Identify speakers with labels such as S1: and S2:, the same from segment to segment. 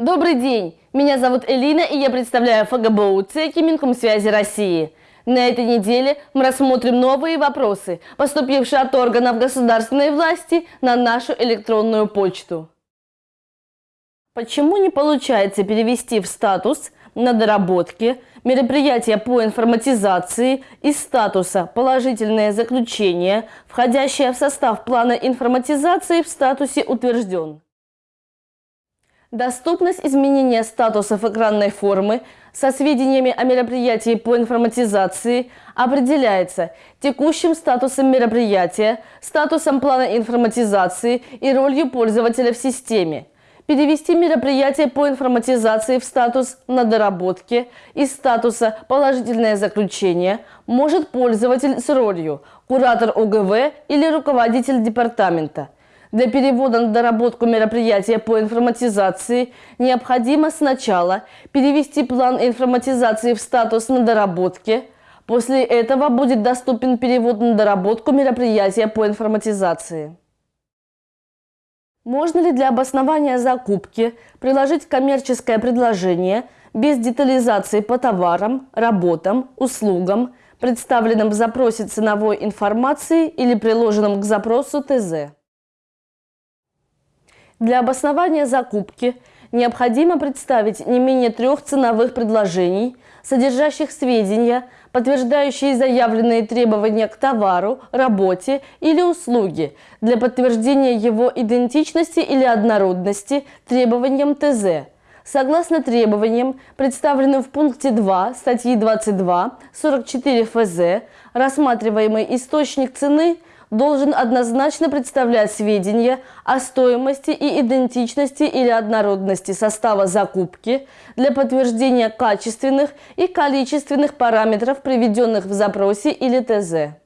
S1: Добрый день! Меня зовут Элина и я представляю ФГБУ ЦЕКИ Минкомсвязи России. На этой неделе мы рассмотрим новые вопросы, поступившие от органов государственной власти на нашу электронную почту. Почему не получается перевести в статус на доработке мероприятия по информатизации из статуса «Положительное заключение», входящее в состав плана информатизации в статусе «Утвержден». Доступность изменения статусов экранной формы со сведениями о мероприятии по информатизации определяется текущим статусом мероприятия, статусом плана информатизации и ролью пользователя в системе. Перевести мероприятие по информатизации в статус «на доработке» из статуса «положительное заключение» может пользователь с ролью «куратор ОГВ» или руководитель департамента – для перевода на доработку мероприятия по информатизации необходимо сначала перевести план информатизации в статус на доработке. После этого будет доступен перевод на доработку мероприятия по информатизации. Можно ли для обоснования закупки приложить коммерческое предложение без детализации по товарам, работам, услугам, представленным в запросе ценовой информации или приложенным к запросу ТЗ? Для обоснования закупки необходимо представить не менее трех ценовых предложений, содержащих сведения, подтверждающие заявленные требования к товару, работе или услуге для подтверждения его идентичности или однородности требованиям ТЗ. Согласно требованиям, представленным в пункте 2 статьи 22 44 ФЗ, рассматриваемый источник цены – должен однозначно представлять сведения о стоимости и идентичности или однородности состава закупки для подтверждения качественных и количественных параметров, приведенных в запросе или ТЗ.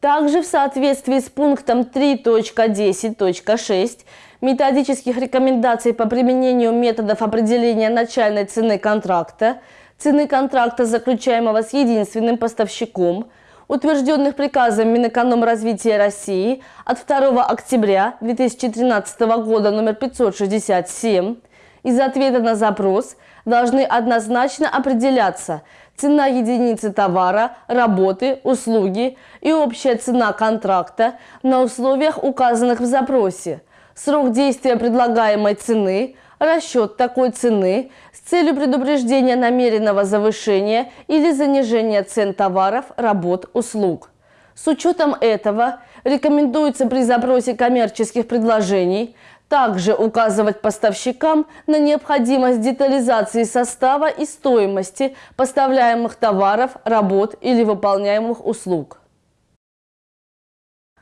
S1: Также в соответствии с пунктом 3.10.6 методических рекомендаций по применению методов определения начальной цены контракта, цены контракта, заключаемого с единственным поставщиком – утвержденных приказом Минэкономразвития России от 2 октября 2013 года номер 567 из ответа на запрос должны однозначно определяться цена единицы товара, работы, услуги и общая цена контракта на условиях, указанных в запросе, срок действия предлагаемой цены, расчет такой цены с целью предупреждения намеренного завышения или занижения цен товаров, работ, услуг. С учетом этого рекомендуется при запросе коммерческих предложений также указывать поставщикам на необходимость детализации состава и стоимости поставляемых товаров, работ или выполняемых услуг.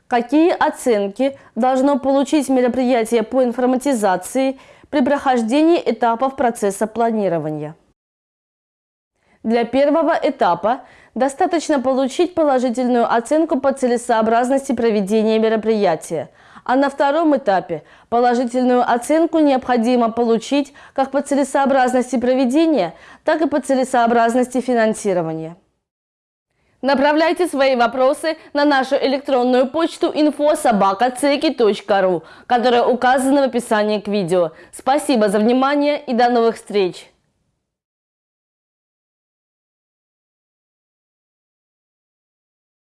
S1: Какие оценки должно получить мероприятие по информатизации при прохождении этапов процесса планирования. Для первого этапа достаточно получить положительную оценку по целесообразности проведения мероприятия, а на втором этапе положительную оценку необходимо получить как по целесообразности проведения, так и по целесообразности финансирования. Направляйте свои вопросы на нашу электронную почту info.sobaka.ceki.ru, которая указана в описании к видео. Спасибо за внимание и до новых встреч!